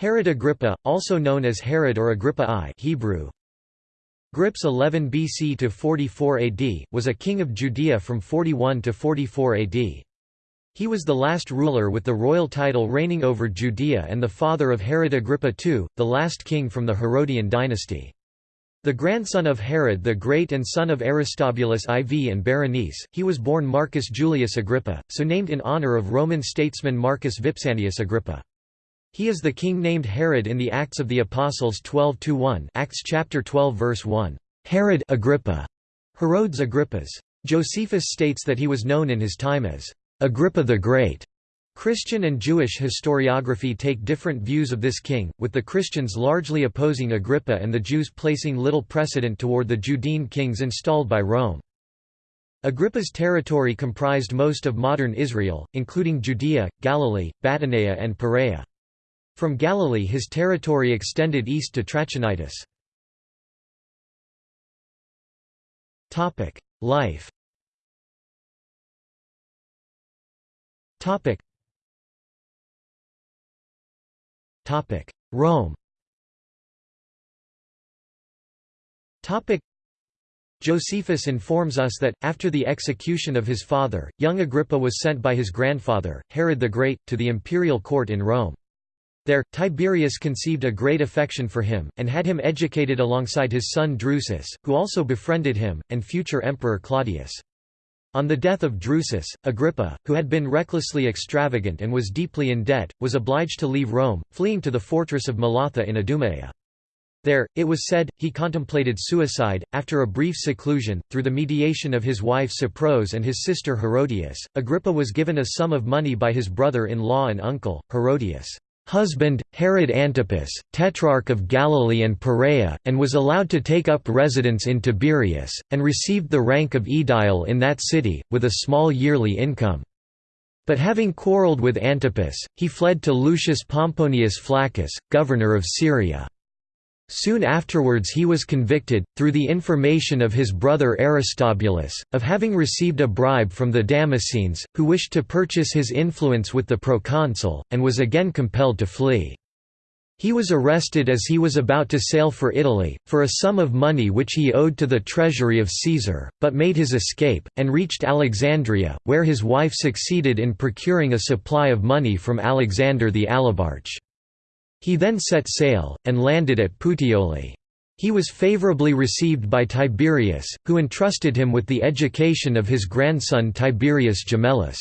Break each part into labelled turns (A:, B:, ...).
A: Herod Agrippa, also known as Herod or Agrippa I Hebrew, Grips 11 BC to 44 AD, was a king of Judea from 41 to 44 AD. He was the last ruler with the royal title reigning over Judea and the father of Herod Agrippa II, the last king from the Herodian dynasty. The grandson of Herod the Great and son of Aristobulus IV and Berenice, he was born Marcus Julius Agrippa, so named in honor of Roman statesman Marcus Vipsanius Agrippa. He is the king named Herod in the Acts of the Apostles 12-1 Acts chapter 12 verse 1. Herod Agrippa, Herodes Agrippas. Josephus states that he was known in his time as Agrippa the Great. Christian and Jewish historiography take different views of this king, with the Christians largely opposing Agrippa and the Jews placing little precedent toward the Judean kings installed by Rome. Agrippa's territory comprised most of modern Israel, including Judea, Galilee, Batanea and Perea. From Galilee his territory extended east to Trachonitis. Life Rome Josephus informs us that, after the execution of his father, young Agrippa was sent by his grandfather, Herod the Great, to the imperial court in Rome. There, Tiberius conceived a great affection for him, and had him educated alongside his son Drusus, who also befriended him, and future emperor Claudius. On the death of Drusus, Agrippa, who had been recklessly extravagant and was deeply in debt, was obliged to leave Rome, fleeing to the fortress of Malatha in Idumea. There, it was said, he contemplated suicide. After a brief seclusion, through the mediation of his wife Cypros and his sister Herodias, Agrippa was given a sum of money by his brother in law and uncle, Herodias husband, Herod Antipas, tetrarch of Galilee and Perea, and was allowed to take up residence in Tiberias, and received the rank of aedile in that city, with a small yearly income. But having quarrelled with Antipas, he fled to Lucius Pomponius Flaccus, governor of Syria. Soon afterwards he was convicted, through the information of his brother Aristobulus, of having received a bribe from the Damascenes, who wished to purchase his influence with the proconsul, and was again compelled to flee. He was arrested as he was about to sail for Italy, for a sum of money which he owed to the treasury of Caesar, but made his escape, and reached Alexandria, where his wife succeeded in procuring a supply of money from Alexander the Alabarch. He then set sail, and landed at Puteoli. He was favorably received by Tiberius, who entrusted him with the education of his grandson Tiberius Gemellus.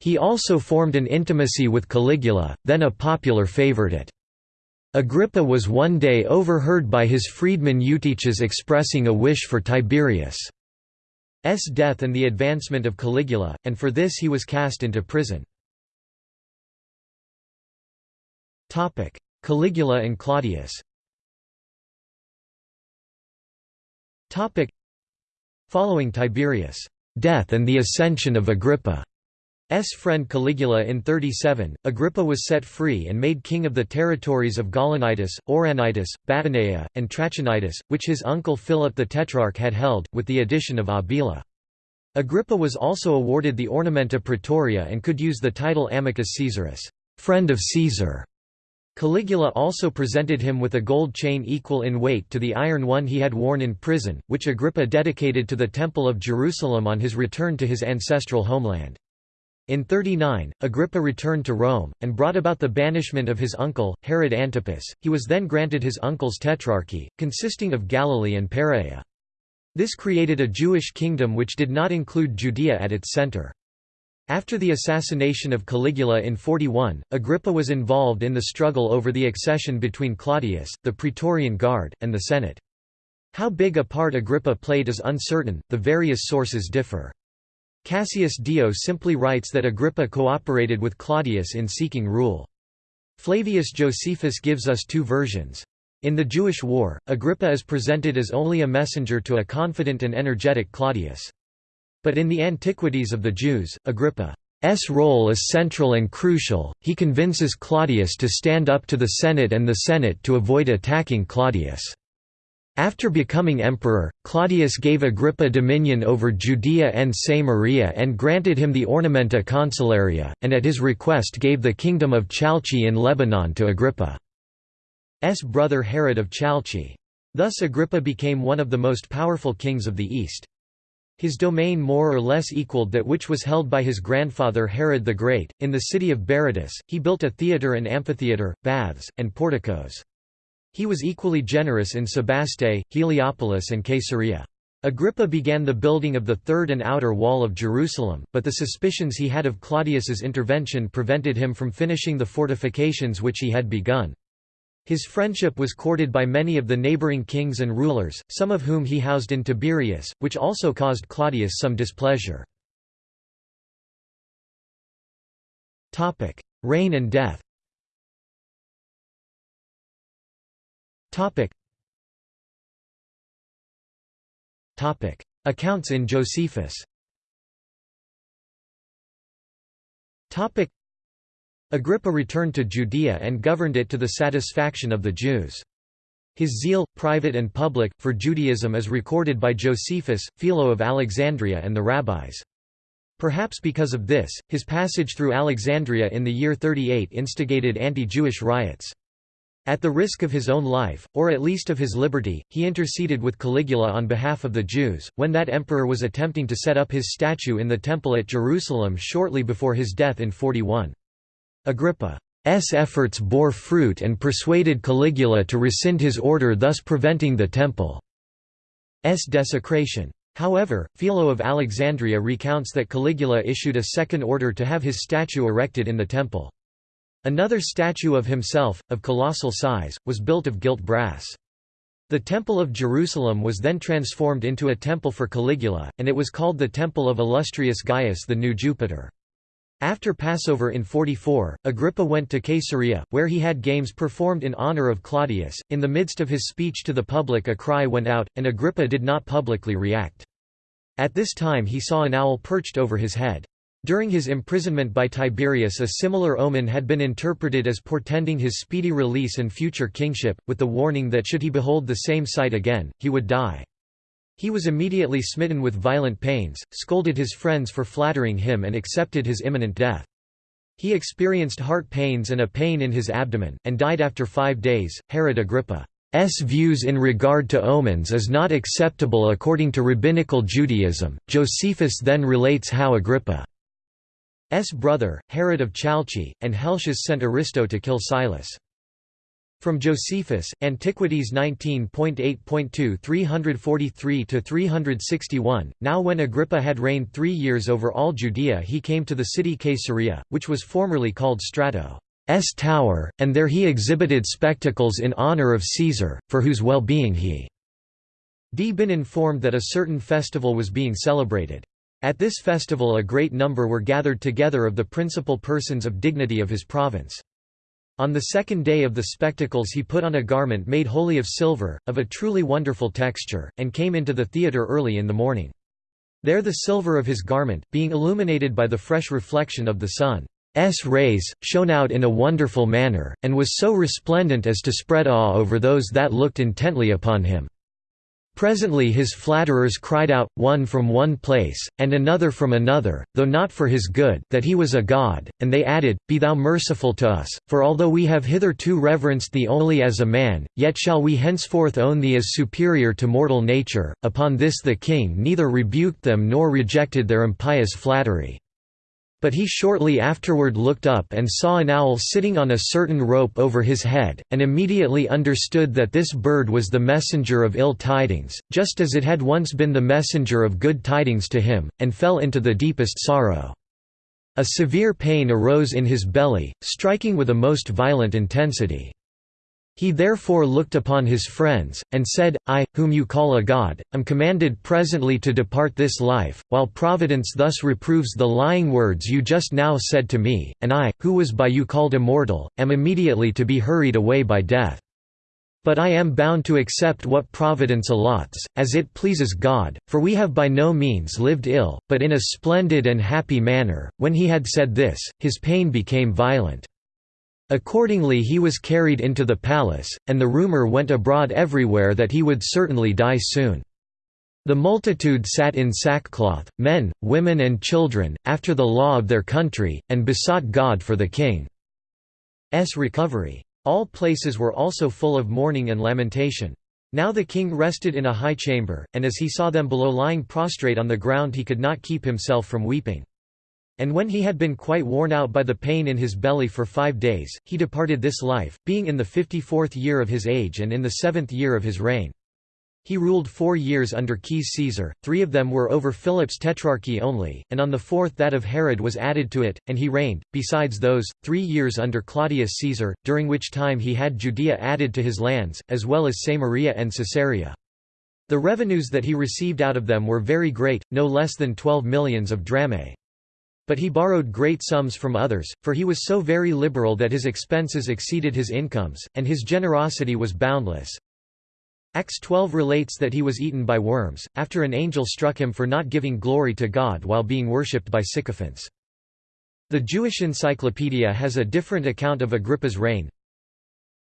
A: He also formed an intimacy with Caligula, then a popular favorite. Agrippa was one day overheard by his freedman Eutyches expressing a wish for Tiberius' death and the advancement of Caligula, and for this he was cast into prison. Caligula and Claudius Following Tiberius' death and the ascension of Agrippa. S. friend Caligula in 37, Agrippa was set free and made king of the territories of Gaulonitis, Auranitis, Batanea, and Trachonitis, which his uncle Philip the Tetrarch had held, with the addition of Abila. Agrippa was also awarded the Ornamenta Praetoria and could use the title Amicus Caesaris, friend of Caesar. Caligula also presented him with a gold chain equal in weight to the iron one he had worn in prison, which Agrippa dedicated to the Temple of Jerusalem on his return to his ancestral homeland. In 39, Agrippa returned to Rome, and brought about the banishment of his uncle, Herod Antipas. He was then granted his uncle's tetrarchy, consisting of Galilee and Perea. This created a Jewish kingdom which did not include Judea at its center. After the assassination of Caligula in 41, Agrippa was involved in the struggle over the accession between Claudius, the Praetorian Guard, and the Senate. How big a part Agrippa played is uncertain, the various sources differ. Cassius Dio simply writes that Agrippa cooperated with Claudius in seeking rule. Flavius Josephus gives us two versions. In the Jewish War, Agrippa is presented as only a messenger to a confident and energetic Claudius. But in the Antiquities of the Jews, Agrippa's role is central and crucial, he convinces Claudius to stand up to the Senate and the Senate to avoid attacking Claudius' After becoming emperor, Claudius gave Agrippa dominion over Judea and Samaria and granted him the ornamenta consularia, and at his request gave the kingdom of Chalchi in Lebanon to Agrippa's brother Herod of Chalchi. Thus Agrippa became one of the most powerful kings of the East. His domain more or less equaled that which was held by his grandfather Herod the Great. In the city of Berytus, he built a theatre and amphitheatre, baths, and porticos. He was equally generous in Sebaste, Heliopolis and Caesarea. Agrippa began the building of the third and outer wall of Jerusalem, but the suspicions he had of Claudius's intervention prevented him from finishing the fortifications which he had begun. His friendship was courted by many of the neighboring kings and rulers, some of whom he housed in Tiberias, which also caused Claudius some displeasure. Reign and death. Accounts in Josephus. Agrippa returned to Judea and governed it to the satisfaction of the Jews. His zeal, private and public, for Judaism is recorded by Josephus, Philo of Alexandria and the rabbis. Perhaps because of this, his passage through Alexandria in the year 38 instigated anti-Jewish riots. At the risk of his own life, or at least of his liberty, he interceded with Caligula on behalf of the Jews, when that emperor was attempting to set up his statue in the temple at Jerusalem shortly before his death in 41. Agrippa's efforts bore fruit and persuaded Caligula to rescind his order thus preventing the temple's desecration. However, Philo of Alexandria recounts that Caligula issued a second order to have his statue erected in the temple. Another statue of himself, of colossal size, was built of gilt brass. The Temple of Jerusalem was then transformed into a temple for Caligula, and it was called the Temple of Illustrious Gaius the New Jupiter. After Passover in 44, Agrippa went to Caesarea, where he had games performed in honor of Claudius. In the midst of his speech to the public, a cry went out, and Agrippa did not publicly react. At this time, he saw an owl perched over his head. During his imprisonment by Tiberius a similar omen had been interpreted as portending his speedy release and future kingship, with the warning that should he behold the same sight again, he would die. He was immediately smitten with violent pains, scolded his friends for flattering him and accepted his imminent death. He experienced heart pains and a pain in his abdomen, and died after five days. Herod Agrippa's views in regard to omens is not acceptable according to rabbinical Judaism. Josephus then relates how Agrippa S. brother, Herod of Chalchi, and Helcias sent Aristo to kill Silas. From Josephus, Antiquities 19.8.2 343–361, now when Agrippa had reigned three years over all Judea he came to the city Caesarea, which was formerly called Strato's Tower, and there he exhibited spectacles in honor of Caesar, for whose well-being he d been informed that a certain festival was being celebrated. At this festival a great number were gathered together of the principal persons of dignity of his province. On the second day of the spectacles he put on a garment made wholly of silver, of a truly wonderful texture, and came into the theatre early in the morning. There the silver of his garment, being illuminated by the fresh reflection of the sun's rays, shone out in a wonderful manner, and was so resplendent as to spread awe over those that looked intently upon him. Presently his flatterers cried out, one from one place, and another from another, though not for his good, that he was a god, and they added, Be thou merciful to us, for although we have hitherto reverenced thee only as a man, yet shall we henceforth own thee as superior to mortal nature. Upon this the king neither rebuked them nor rejected their impious flattery. But he shortly afterward looked up and saw an owl sitting on a certain rope over his head, and immediately understood that this bird was the messenger of ill tidings, just as it had once been the messenger of good tidings to him, and fell into the deepest sorrow. A severe pain arose in his belly, striking with a most violent intensity. He therefore looked upon his friends, and said, I, whom you call a god, am commanded presently to depart this life, while Providence thus reproves the lying words you just now said to me, and I, who was by you called immortal, am immediately to be hurried away by death. But I am bound to accept what Providence allots, as it pleases God, for we have by no means lived ill, but in a splendid and happy manner. When he had said this, his pain became violent. Accordingly he was carried into the palace, and the rumor went abroad everywhere that he would certainly die soon. The multitude sat in sackcloth, men, women and children, after the law of their country, and besought God for the king's recovery. All places were also full of mourning and lamentation. Now the king rested in a high chamber, and as he saw them below lying prostrate on the ground he could not keep himself from weeping. And when he had been quite worn out by the pain in his belly for five days, he departed this life, being in the fifty-fourth year of his age and in the seventh year of his reign. He ruled four years under Caius Caesar, three of them were over Philip's tetrarchy only, and on the fourth that of Herod was added to it, and he reigned, besides those, three years under Claudius Caesar, during which time he had Judea added to his lands, as well as Samaria and Caesarea. The revenues that he received out of them were very great, no less than twelve millions of drachmae. But he borrowed great sums from others, for he was so very liberal that his expenses exceeded his incomes, and his generosity was boundless. Acts 12 relates that he was eaten by worms, after an angel struck him for not giving glory to God while being worshipped by sycophants. The Jewish Encyclopedia has a different account of Agrippa's reign.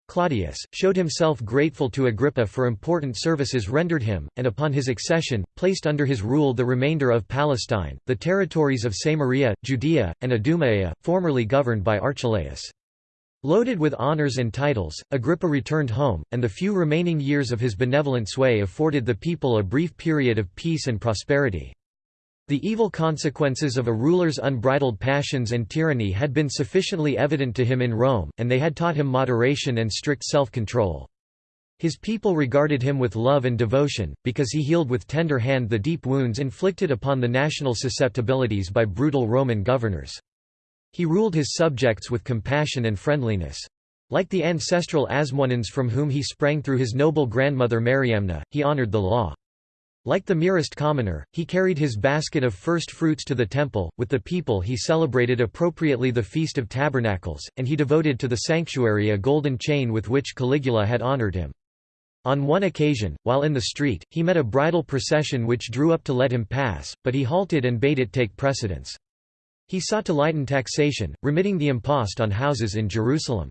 A: Claudius, showed himself grateful to Agrippa for important services rendered him, and upon his accession, placed under his rule the remainder of Palestine, the territories of Samaria, Judea, and Idumea, formerly governed by Archelaus. Loaded with honours and titles, Agrippa returned home, and the few remaining years of his benevolent sway afforded the people a brief period of peace and prosperity. The evil consequences of a ruler's unbridled passions and tyranny had been sufficiently evident to him in Rome, and they had taught him moderation and strict self-control. His people regarded him with love and devotion, because he healed with tender hand the deep wounds inflicted upon the national susceptibilities by brutal Roman governors. He ruled his subjects with compassion and friendliness. Like the ancestral Asmoneans from whom he sprang through his noble grandmother Mariamna, he honored the law. Like the merest commoner, he carried his basket of first fruits to the temple, with the people he celebrated appropriately the Feast of Tabernacles, and he devoted to the sanctuary a golden chain with which Caligula had honored him. On one occasion, while in the street, he met a bridal procession which drew up to let him pass, but he halted and bade it take precedence. He sought to lighten taxation, remitting the impost on houses in Jerusalem.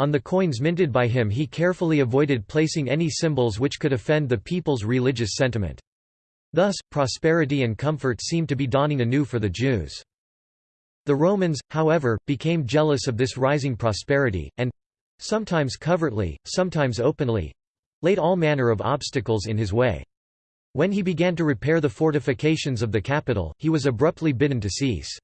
A: On the coins minted by him he carefully avoided placing any symbols which could offend the people's religious sentiment. Thus, prosperity and comfort seemed to be dawning anew for the Jews. The Romans, however, became jealous of this rising prosperity, and—sometimes covertly, sometimes openly—laid all manner of obstacles in his way. When he began to repair the fortifications of the capital, he was abruptly bidden to cease.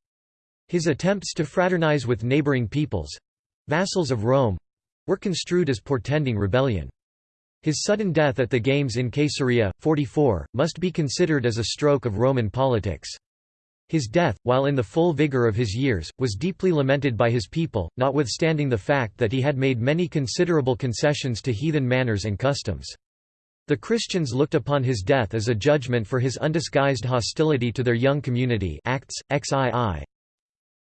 A: His attempts to fraternize with neighboring peoples—vassals of Rome, were construed as portending rebellion. His sudden death at the Games in Caesarea, 44, must be considered as a stroke of Roman politics. His death, while in the full vigor of his years, was deeply lamented by his people, notwithstanding the fact that he had made many considerable concessions to heathen manners and customs. The Christians looked upon his death as a judgment for his undisguised hostility to their young community Acts, XII.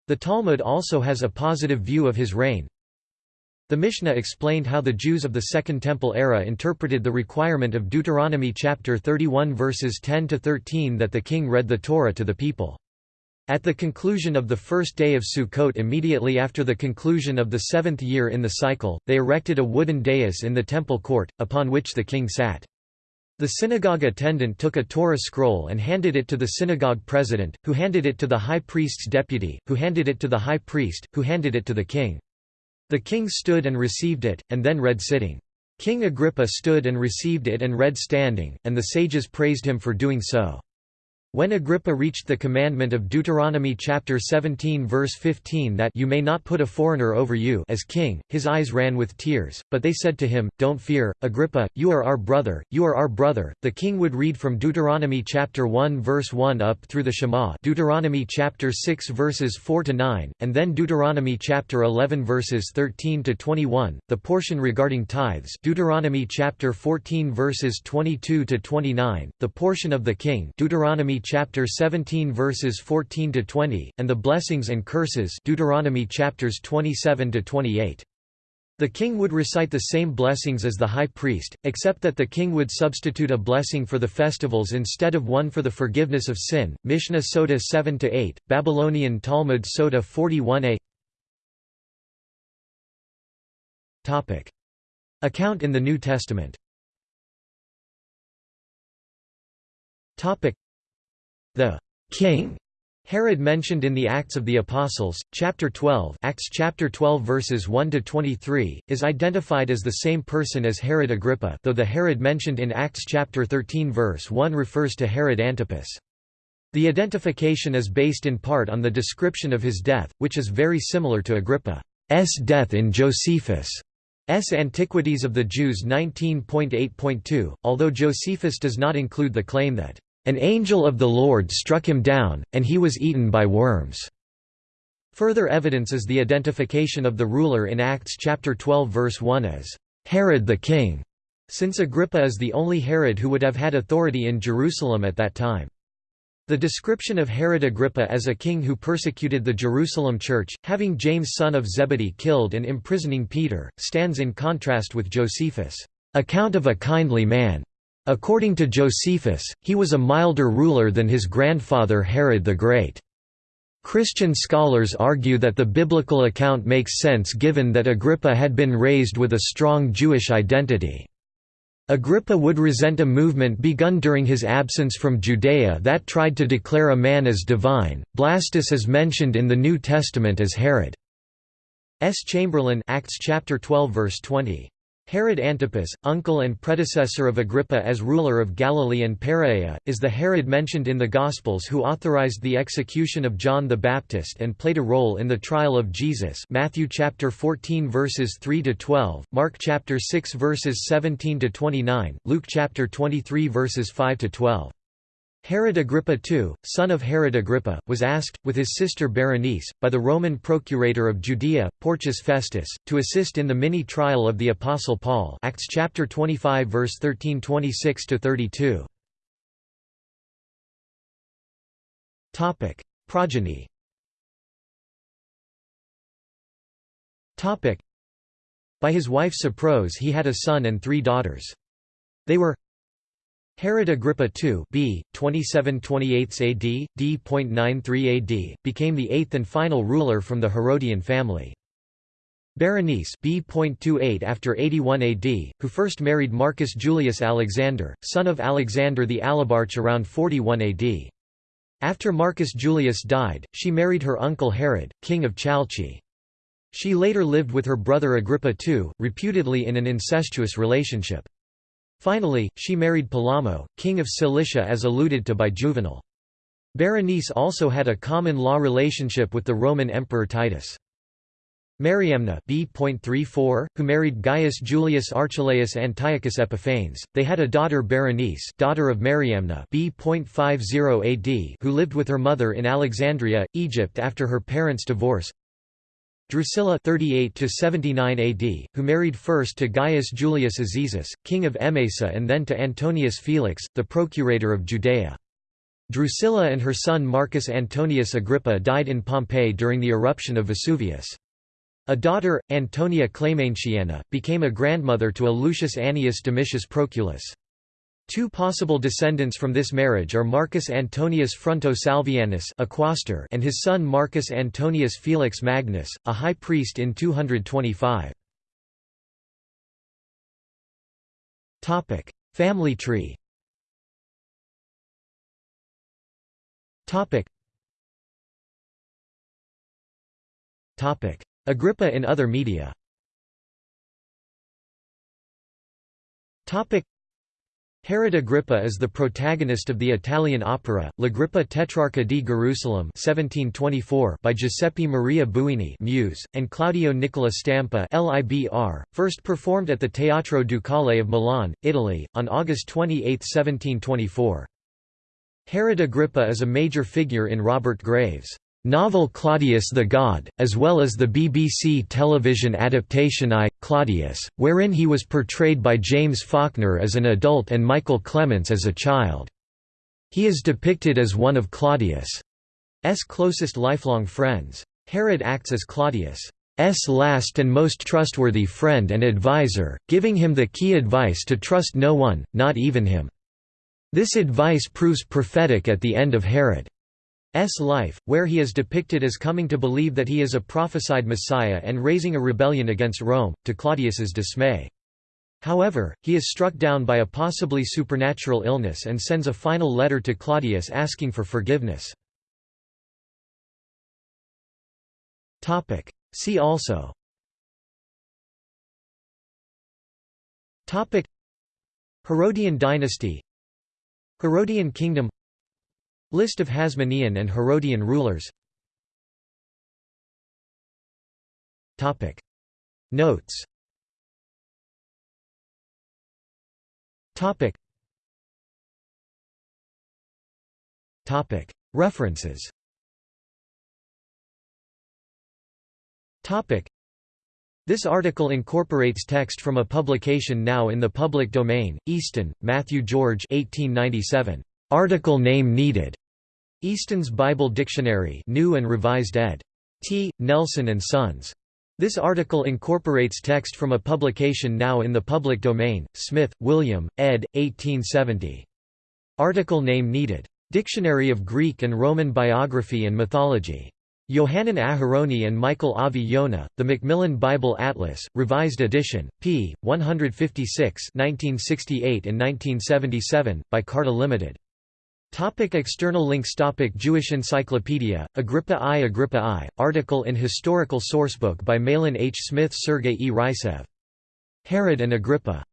A: The Talmud also has a positive view of his reign, the Mishnah explained how the Jews of the Second Temple era interpreted the requirement of Deuteronomy chapter 31 verses 10 to 13 that the king read the Torah to the people. At the conclusion of the first day of Sukkot immediately after the conclusion of the seventh year in the cycle, they erected a wooden dais in the temple court, upon which the king sat. The synagogue attendant took a Torah scroll and handed it to the synagogue president, who handed it to the high priest's deputy, who handed it to the high priest, who handed it to the king. The king stood and received it, and then read sitting. King Agrippa stood and received it and read standing, and the sages praised him for doing so. When Agrippa reached the commandment of Deuteronomy chapter 17 verse 15 that you may not put a foreigner over you as king, his eyes ran with tears, but they said to him, Don't fear, Agrippa, you are our brother, you are our brother. The king would read from Deuteronomy chapter 1 verse 1 up through the Shema Deuteronomy chapter 6 verses 4 to 9, and then Deuteronomy chapter 11 verses 13 to 21, the portion regarding tithes Deuteronomy chapter 14 verses 22 to 29, the portion of the king Deuteronomy chapter 17 verses 14 to 20 and the blessings and curses Deuteronomy chapters 27 to 28. The king would recite the same blessings as the high priest, except that the king would substitute a blessing for the festivals instead of one for the forgiveness of sin. Mishnah Sota 7 to 8, Babylonian Talmud Sota 41a Account in the New Testament The king Herod mentioned in the Acts of the Apostles, chapter 12, Acts chapter 12 verses 1 to 23, is identified as the same person as Herod Agrippa, though the Herod mentioned in Acts chapter 13 verse 1 refers to Herod Antipas. The identification is based in part on the description of his death, which is very similar to Agrippa's death in Josephus' Antiquities of the Jews 19.8.2, although Josephus does not include the claim that an angel of the Lord struck him down, and he was eaten by worms." Further evidence is the identification of the ruler in Acts chapter 12 verse 1 as Herod the king, since Agrippa is the only Herod who would have had authority in Jerusalem at that time. The description of Herod Agrippa as a king who persecuted the Jerusalem church, having James son of Zebedee killed and imprisoning Peter, stands in contrast with Josephus' account of a kindly man According to Josephus, he was a milder ruler than his grandfather Herod the Great. Christian scholars argue that the biblical account makes sense given that Agrippa had been raised with a strong Jewish identity. Agrippa would resent a movement begun during his absence from Judea that tried to declare a man as divine. Blastus is mentioned in the New Testament as Herod's chamberlain Acts chapter 12 verse 20. Herod Antipas, uncle and predecessor of Agrippa as ruler of Galilee and Perea, is the Herod mentioned in the Gospels who authorized the execution of John the Baptist and played a role in the trial of Jesus Matthew chapter 14 verses 3 to 12, Mark chapter 6 verses 17 to 29, Luke chapter 23 verses 5 to 12. Herod Agrippa II, son of Herod Agrippa, was asked, with his sister Berenice, by the Roman procurator of Judea, Porcius Festus, to assist in the mini-trial of the Apostle Paul Acts chapter 25 verse 13 26–32. Progeny By his wife Cypros he had a son and three daughters. They were Herod Agrippa II b. 2728 AD, d.93 AD, became the eighth and final ruler from the Herodian family. Berenice b.28 after 81 AD, who first married Marcus Julius Alexander, son of Alexander the Alabarch around 41 AD. After Marcus Julius died, she married her uncle Herod, king of Chalchi. She later lived with her brother Agrippa II, reputedly in an incestuous relationship. Finally, she married Polemo, king of Cilicia as alluded to by Juvenal. Berenice also had a common-law relationship with the Roman Emperor Titus. Mariamna B.34, who married Gaius Julius Archelaus Antiochus Epiphanes, they had a daughter Berenice daughter of Mariamna B.50 AD who lived with her mother in Alexandria, Egypt after her parents' divorce. Drusilla 38 to 79 AD, who married first to Gaius Julius Azizus, king of Emesa and then to Antonius Felix, the procurator of Judea. Drusilla and her son Marcus Antonius Agrippa died in Pompeii during the eruption of Vesuvius. A daughter, Antonia Clementiana, became a grandmother to a Lucius Annius Domitius Proculus. Two possible descendants from this marriage are Marcus Antonius Fronto Salvianus a quaestor and his son Marcus Antonius Felix Magnus, a high priest in 225. Family tree Agrippa in other media Herod Agrippa is the protagonist of the Italian opera, L'Agrippa Tetrarca di Gerusalemme 1724 by Giuseppe Maria Buini Muse, and Claudio Nicola Stampa LIBR, first performed at the Teatro Ducale of Milan, Italy, on August 28, 1724. Herod Agrippa is a major figure in Robert Graves' novel Claudius the God, as well as the BBC television adaptation I, Claudius, wherein he was portrayed by James Faulkner as an adult and Michael Clements as a child. He is depicted as one of Claudius' closest lifelong friends. Herod acts as Claudius' last and most trustworthy friend and advisor, giving him the key advice to trust no one, not even him. This advice proves prophetic at the end of Herod. Life, where he is depicted as coming to believe that he is a prophesied Messiah and raising a rebellion against Rome, to Claudius's dismay. However, he is struck down by a possibly supernatural illness and sends a final letter to Claudius asking for forgiveness. See also. Herodian dynasty. Herodian kingdom List of Hasmonean and Herodian rulers. Notes. References. This article incorporates text from a publication now in the public domain, Easton, Matthew George 1897. Article name needed. Easton's Bible Dictionary New and Revised ed. T. Nelson and Sons. This article incorporates text from a publication now in the public domain, Smith, William, ed. 1870. Article name needed. Dictionary of Greek and Roman Biography and Mythology. Yohanan Aharoni and Michael Avi Yonah, The Macmillan Bible Atlas, Revised Edition, p. 156 1968 and 1977, by Carta Limited. Topic external links Topic Jewish Encyclopedia, Agrippa I Agrippa I, article in Historical Sourcebook by Mahlon H. Smith Sergei E. Rysev. Herod and Agrippa.